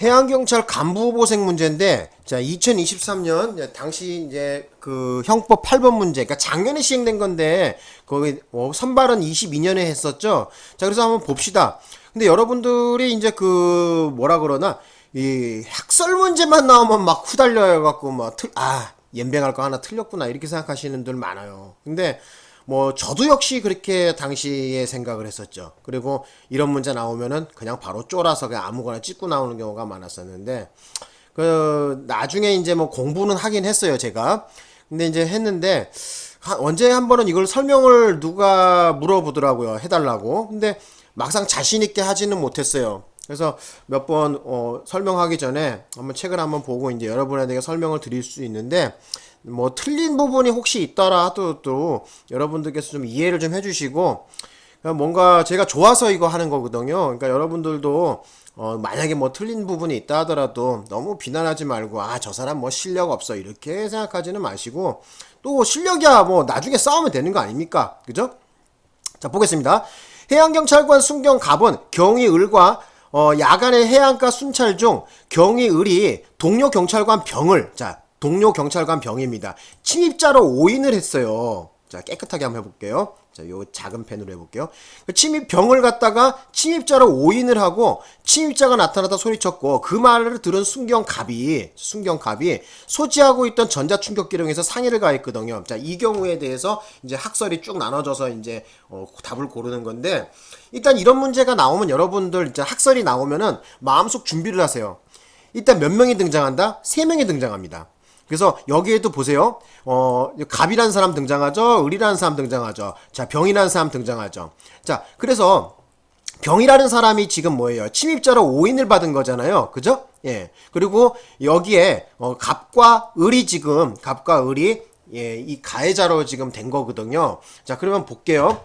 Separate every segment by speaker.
Speaker 1: 해양경찰 간부보생 문제인데, 자, 2023년, 당시 이제 그 형법 8번 문제, 그러니까 작년에 시행된 건데, 거기 어, 선발은 22년에 했었죠. 자, 그래서 한번 봅시다. 근데 여러분들이 이제 그, 뭐라 그러나, 이 학설 문제만 나오면 막 후달려요 갖고 막 틀, 아, 연병할 거 하나 틀렸구나 이렇게 생각하시는 분들 많아요. 근데 뭐 저도 역시 그렇게 당시에 생각을 했었죠. 그리고 이런 문제 나오면은 그냥 바로 쫄아서 그냥 아무거나 찍고 나오는 경우가 많았었는데 그 나중에 이제 뭐 공부는 하긴 했어요, 제가. 근데 이제 했는데 하- 언제 한 번은 이걸 설명을 누가 물어보더라고요. 해달라고. 근데 막상 자신 있게 하지는 못했어요. 그래서 몇 번 어, 설명하기 전에 한번 책을 한번 보고 이제 여러분에게 설명을 드릴 수 있는데 뭐 틀린 부분이 혹시 있더라 하도 또 여러분들께서 좀 이해를 좀 해주시고 그러니까 뭔가 제가 좋아서 이거 하는 거거든요. 그러니까 여러분들도 어, 만약에 뭐 틀린 부분이 있다 하더라도 너무 비난하지 말고 아 저 사람 뭐 실력 없어 이렇게 생각하지는 마시고 또 실력이야 뭐 나중에 싸우면 되는 거 아닙니까? 그죠? 자 보겠습니다. 해양경찰관 순경 갑은 경위 을과 어, 야간의 해안가 순찰 중 경위 을이 동료 경찰관 병을 자 동료 경찰관 병입니다. 침입자로 오인을 했어요. 자 깨끗하게 한번 해볼게요. 자, 요 작은 펜으로 해볼게요. 그 침입 병을 갖다가 침입자로 오인을 하고 침입자가 나타나다 소리쳤고 그 말을 들은 순경갑이 순경갑이 소지하고 있던 전자충격기령에서 상해를 가했거든요. 자, 이 경우에 대해서 이제 학설이 쭉 나눠져서 이제 어, 답을 고르는 건데 일단 이런 문제가 나오면 여러분들 이제 학설이 나오면은 마음속 준비를 하세요. 일단 몇 명이 등장한다? 세 명이 등장합니다. 그래서 여기에도 보세요. 어, 갑이라는 사람 등장하죠. 을이라는 사람 등장하죠. 자, 병이라는 사람 등장하죠. 자, 그래서 병이라는 사람이 지금 뭐예요? 침입자로 오인을 받은 거잖아요. 그죠? 예. 그리고 여기에 어, 갑과 을이 지금 갑과 을이 예, 이 가해자로 지금 된 거거든요. 자, 그러면 볼게요.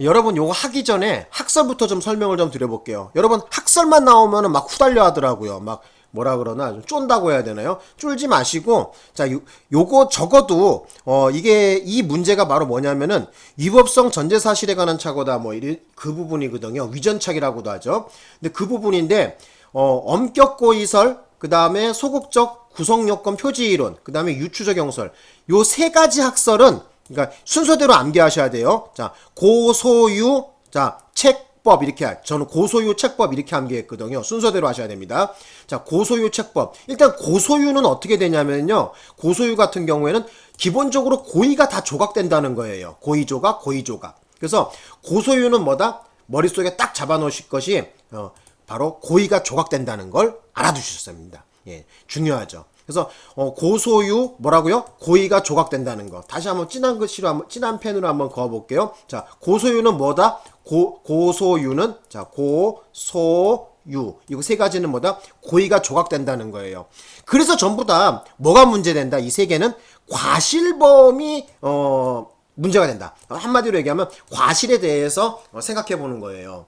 Speaker 1: 여러분 요거 하기 전에 학설부터 좀 설명을 좀 드려볼게요. 여러분 학설만 나오면은 막 후달려 하더라고요. 막 뭐라 그러나 좀 쫀다고 해야 되나요? 쫄지 마시고 자 요, 요거 적어도 어 이게 이 문제가 바로 뭐냐면은 위법성 전제 사실에 관한 착오다 뭐이그 부분이거든요. 위전착이라고도 하죠. 근데 그 부분인데 어 엄격 고의설 그 다음에 소극적 구성요건 표지 이론 그 다음에 유추적 영설 요 세 가지 학설은 그러니까 순서대로 암기하셔야 돼요. 자, 고소유, 자, 책 법 이렇게 할. 저는 고소유 책법 이렇게 암기했거든요. 순서대로 하셔야 됩니다. 자, 고소유 책법. 일단 고소유는 어떻게 되냐면요. 고소유 같은 경우에는 기본적으로 고의가 다 조각된다는 거예요. 고의 조각, 고의 조각. 그래서 고소유는 뭐다? 머릿속에 딱 잡아 놓으실 것이 어, 바로 고의가 조각된다는 걸 알아두셨어야 합니다. 예, 중요하죠. 그래서 어, 고소유 뭐라고요? 고의가 조각된다는 거. 다시 한번 진한 글씨로 한번 진한 펜으로 한번 그어 볼게요. 자, 고소유는 뭐다? 고 고소유는 자, 고소 유. 이거 세 가지는 뭐다? 고의가 조각된다는 거예요. 그래서 전부 다 뭐가 문제된다? 이 세 개는 과실범이 어 문제가 된다. 한마디로 얘기하면 과실에 대해서 어, 생각해 보는 거예요.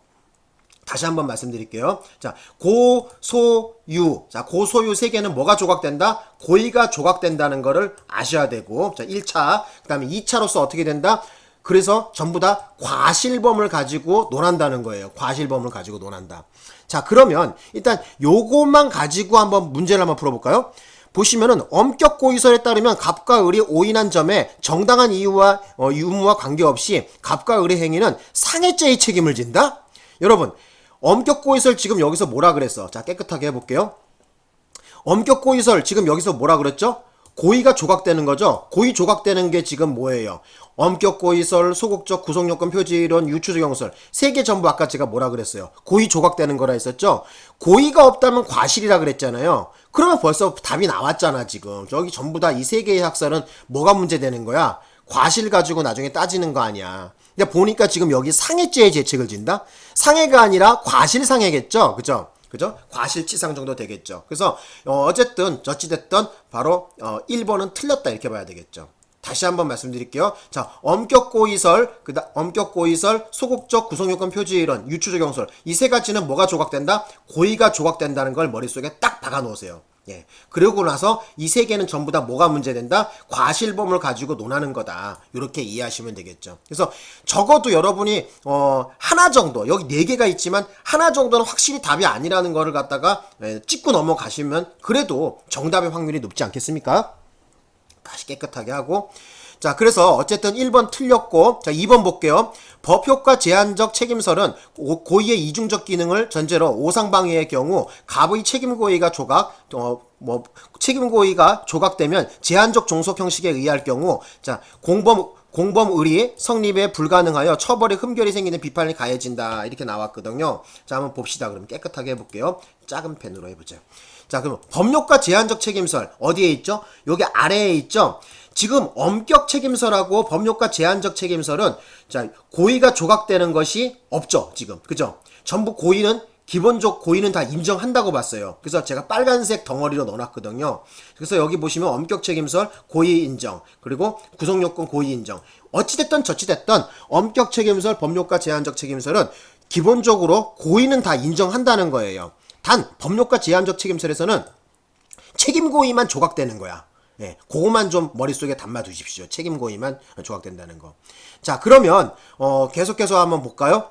Speaker 1: 다시 한번 말씀드릴게요. 자, 고소유. 자, 고소유 세 개는 뭐가 조각된다? 고의가 조각된다는 거를 아셔야 되고. 자, 1차. 그 다음에 2차로서 어떻게 된다? 그래서 전부 다 과실범을 가지고 논한다는 거예요. 과실범을 가지고 논한다. 자, 그러면 일단 요것만 가지고 한번 문제를 한번 풀어볼까요? 보시면은 엄격 고의설에 따르면 갑과 을이 오인한 점에 정당한 이유와 어, 유무와 관계없이 갑과 을의 행위는 상해죄의 책임을 진다? 여러분, 엄격 고의설 지금 여기서 뭐라 그랬어? 자, 깨끗하게 해볼게요. 엄격 고의설 지금 여기서 뭐라 그랬죠? 고의가 조각되는 거죠? 고의 조각되는 게 지금 뭐예요? 엄격 고의설, 소극적 구성요건 표지론, 유추적 영설 세 개 전부 아까 제가 뭐라 그랬어요? 고의 조각되는 거라 했었죠? 고의가 없다면 과실이라 그랬잖아요. 그러면 벌써 답이 나왔잖아 지금. 저기 전부 다 이 세 개의 학설은 뭐가 문제되는 거야? 과실 가지고 나중에 따지는 거 아니야. 근데 보니까 지금 여기 상해죄의 죄책을 진다? 상해가 아니라 과실상해겠죠? 그죠? 그죠? 과실치상 정도 되겠죠. 그래서 어, 쨌든 어찌됐든 바로 어, 1번은 틀렸다 이렇게 봐야 되겠죠. 다시 한번 말씀드릴게요. 자, 엄격 고의설, 그다 엄격 고의설, 소극적 구성요건 표지 이론, 유추적 영설 이세 가지는 뭐가 조각된다? 고의가 조각된다는 걸 머릿속에 딱 박아 놓으세요. 예. 그러고 나서 이 세 개는 전부 다 뭐가 문제된다? 과실범을 가지고 논하는 거다. 이렇게 이해하시면 되겠죠. 그래서 적어도 여러분이 어 하나 정도 여기 네 개가 있지만 하나 정도는 확실히 답이 아니라는 거를 갖다가 예, 찍고 넘어가시면 그래도 정답의 확률이 높지 않겠습니까? 다시 깨끗하게 하고 자 그래서 어쨌든 1번 틀렸고 자 2번 볼게요. 법효과 제한적 책임설은 고- 고의의 이중적 기능을 전제로 오상방해의 경우 갑의 책임고의가 조각 어 뭐 책임고의가 조각되면 제한적 종속 형식에 의할 경우 자 공범 공범 의리 성립에 불가능하여 처벌에 흠결이 생기는 비판이 가해진다. 이렇게 나왔거든요. 자 한번 봅시다. 그럼 깨끗하게 해볼게요. 작은 펜으로 해보자 자, 그럼 법률과 제한적 책임설 어디에 있죠? 여기 아래에 있죠? 지금 엄격 책임설하고 법률과 제한적 책임설은 자, 고의가 조각되는 것이 없죠, 지금. 그죠? 전부 고의는 기본적 고의는 다 인정한다고 봤어요. 그래서 제가 빨간색 덩어리로 넣어놨거든요. 그래서 여기 보시면 엄격 책임설 고의 인정 그리고 구성요건 고의 인정 어찌됐든 저찌됐든 엄격 책임설 법률과 제한적 책임설은 기본적으로 고의는 다 인정한다는 거예요. 단 법률과 제한적 책임설에서는 책임 고의만 조각되는 거야. 예, 그거만 좀 머릿속에 담아 두십시오. 책임 고의만 조각된다는 거. 자, 그러면 어, 계속해서 한번 볼까요?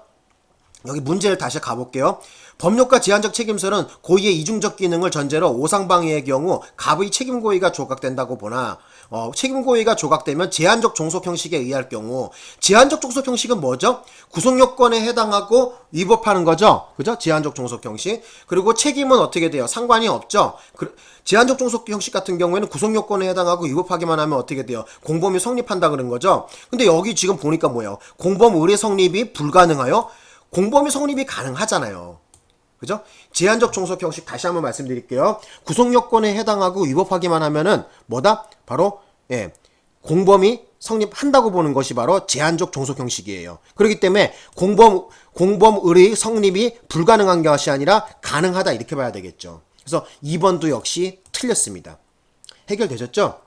Speaker 1: 여기 문제를 다시 가볼게요. 법률과 제한적 책임설은 고의의 이중적 기능을 전제로 오상방해의 경우 갑의 책임 고의가 조각된다고 보나 어, 책임 고의가 조각되면 제한적 종속 형식에 의할 경우 제한적 종속 형식은 뭐죠? 구속 요건에 해당하고 위법하는 거죠. 그죠? 제한적 종속 형식. 그리고 책임은 어떻게 돼요? 상관이 없죠. 그, 제한적 종속 형식 같은 경우에는 구속 요건에 해당하고 위법하기만 하면 어떻게 돼요? 공범이 성립한다 그런 거죠. 근데 여기 지금 보니까 뭐예요? 공범 의뢰 성립이 불가능하여 공범이 성립이 가능하잖아요. 그죠? 제한적 종속 형식 다시 한번 말씀드릴게요. 구속 요건에 해당하고 위법하기만 하면은 뭐다? 바로 예. 공범이 성립한다고 보는 것이 바로 제한적 종속 형식이에요. 그렇기 때문에 공범 공범 의의 성립이 불가능한 것이 아니라 가능하다 이렇게 봐야 되겠죠. 그래서 2번도 역시 틀렸습니다. 해결되셨죠?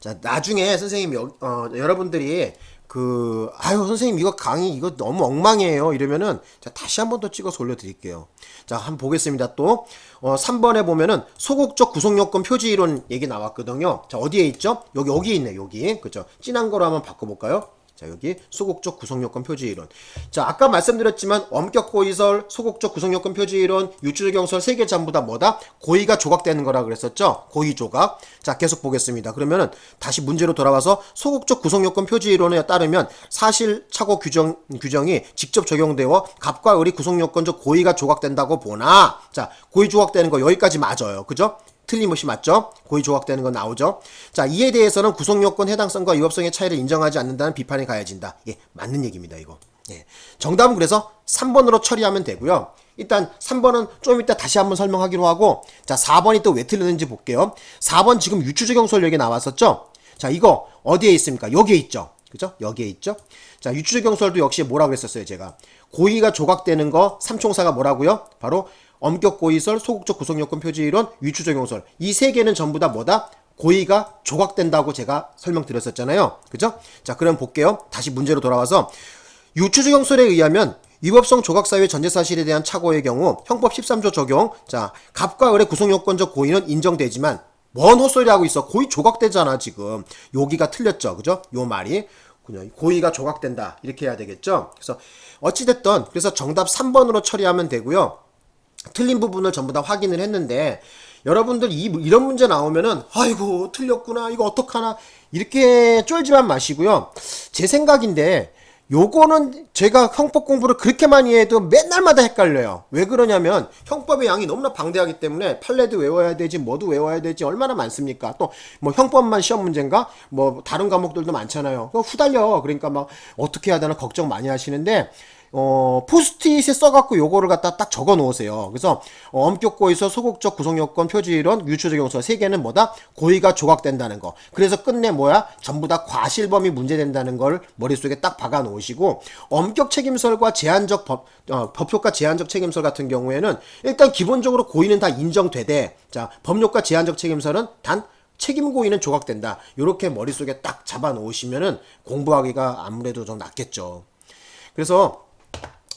Speaker 1: 자, 나중에 선생님 여, 어, 여러분들이 그 아유 선생님 이거 강의 이거 너무 엉망이에요. 이러면은 자 다시 한 번 더 찍어서 올려드릴게요. 자 한번 보겠습니다 또. 어, 3번에 보면은 소극적 구속요건 표지 이론 얘기 나왔거든요. 자 어디에 있죠? 여기 여기 있네 여기. 그죠 진한 거로 한번 바꿔볼까요 자 여기 소극적 구성요건 표지 이론. 자 아까 말씀드렸지만 엄격 고의설 소극적 구성요건 표지 이론 유추적 경설 세 개 전부 다 뭐다? 고의가 조각되는 거라 그랬었죠? 고의 조각. 자 계속 보겠습니다. 그러면은 다시 문제로 돌아와서 소극적 구성요건 표지 이론에 따르면 사실 착오 규정 규정이 직접 적용되어 갑과 을이 구성요건적 고의가 조각된다고 보나? 자 고의 조각되는 거 여기까지 맞아요. 그죠 틀림없이 맞죠? 고의 조각되는 건 나오죠? 자, 이에 대해서는 구성요건 해당성과 위법성의 차이를 인정하지 않는다는 비판이 가해진다. 예, 맞는 얘기입니다, 이거. 예. 정답은 그래서 3번으로 처리하면 되고요. 일단 3번은 좀 이따 다시 한번 설명하기로 하고 자, 4번이 또 왜 틀렸는지 볼게요. 4번 지금 유추적용설 여기 나왔었죠? 자, 이거 어디에 있습니까? 여기에 있죠. 그죠? 여기에 있죠? 자, 유추적용설도 역시 뭐라 그랬었어요, 제가. 고의가 조각되는 거 삼총사가 뭐라고요? 바로 엄격 고의설, 소극적 구성요건 표지 이론, 위추적용설. 이 세 개는 전부 다 뭐다? 고의가 조각된다고 제가 설명드렸었잖아요. 그죠? 자, 그럼 볼게요. 다시 문제로 돌아와서 유추적용설에 의하면 위법성 조각사유의 전제사실에 대한 착오의 경우 형법 13조 적용 자 갑과 을의 구성요건적 고의는 인정되지만 뭔 헛소리 하고 있어? 고의 조각되잖아 지금. 여기가 틀렸죠 그죠? 요 말이. 고의가 조각된다. 이렇게 해야 되겠죠? 그래서 어찌됐든 그래서 정답 3번으로 처리하면 되고요. 틀린 부분을 전부 다 확인을 했는데 여러분들 이, 이런 문제 나오면은 아이고 틀렸구나 이거 어떡하나 이렇게 쫄지만 마시고요. 제 생각인데 요거는 제가 형법 공부를 그렇게 많이 해도 맨날마다 헷갈려요. 왜 그러냐면 형법의 양이 너무나 방대하기 때문에 판례도 외워야 되지 뭐도 외워야 되지 얼마나 많습니까? 또 뭐 형법만 시험 문제인가? 뭐 다른 과목들도 많잖아요. 후달려. 그러니까 막 어떻게 해야 되나 걱정 많이 하시는데 어, 포스트잇에 써갖고 요거를 갖다 딱 적어 놓으세요. 그래서, 어, 엄격 고의서 소극적 구성요건 표지이론 유추적용서 세 개는 뭐다? 고의가 조각된다는 거. 그래서 끝내 뭐야? 전부 다 과실범이 문제된다는 걸 머릿속에 딱 박아 놓으시고, 엄격 책임설과 제한적 법, 어, 법효과 제한적 책임설 같은 경우에는 일단 기본적으로 고의는 다 인정되되, 자, 법률과 제한적 책임설은 단 책임 고의는 조각된다. 요렇게 머릿속에 딱 잡아 놓으시면은 공부하기가 아무래도 좀 낫겠죠. 그래서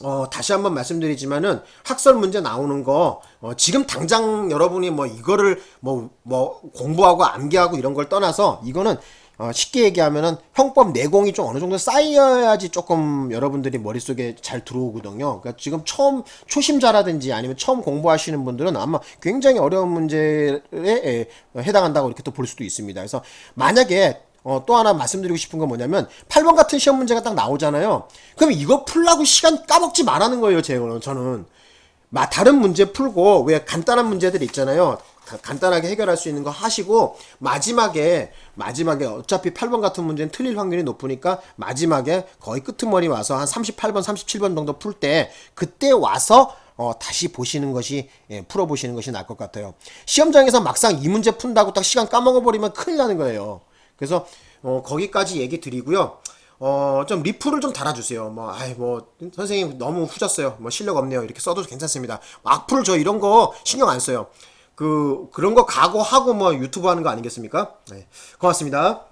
Speaker 1: 어, 다시 한번 말씀드리지만은 학설 문제 나오는 거 어, 지금 당장 여러분이 뭐 이거를 뭐뭐 공부하고 암기하고 이런 걸 떠나서 이거는 어, 쉽게 얘기하면은 형법 내공이 좀 어느 정도 쌓여야지 조금 여러분들이 머릿속에 잘 들어오거든요. 그러니까 지금 처음 초심자라든지 아니면 처음 공부하시는 분들은 아마 굉장히 어려운 문제에 에, 해당한다고 이렇게 또 볼 수도 있습니다. 그래서 만약에 어, 또 하나 말씀드리고 싶은 건 뭐냐면 8번 같은 시험 문제가 딱 나오잖아요. 그럼 이거 풀라고 시간 까먹지 말라는 거예요, 제가 저는. 마, 다른 문제 풀고 왜 간단한 문제들 있잖아요. 가- 간단하게 해결할 수 있는 거 하시고 마지막에 마지막에 어차피 8번 같은 문제는 틀릴 확률이 높으니까 마지막에 거의 끄트머리 와서 한 38번, 37번 정도 풀 때 그때 와서 어, 다시 보시는 것이 예, 풀어보시는 것이 나을 것 같아요. 시험장에서 막상 이 문제 푼다고 딱 시간 까먹어 버리면 큰일 나는 거예요. 그래서 어, 거기까지 얘기 드리고요. 어, 좀 리플을 좀 달아주세요. 뭐, 아이, 뭐, 선생님 너무 후졌어요. 뭐, 실력 없네요. 이렇게 써도 괜찮습니다. 악플 저 이런 거 신경 안 써요. 그, 그런 거 각오하고 뭐 유튜브 하는 거 아니겠습니까? 네. 고맙습니다.